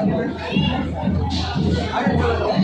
I don't know.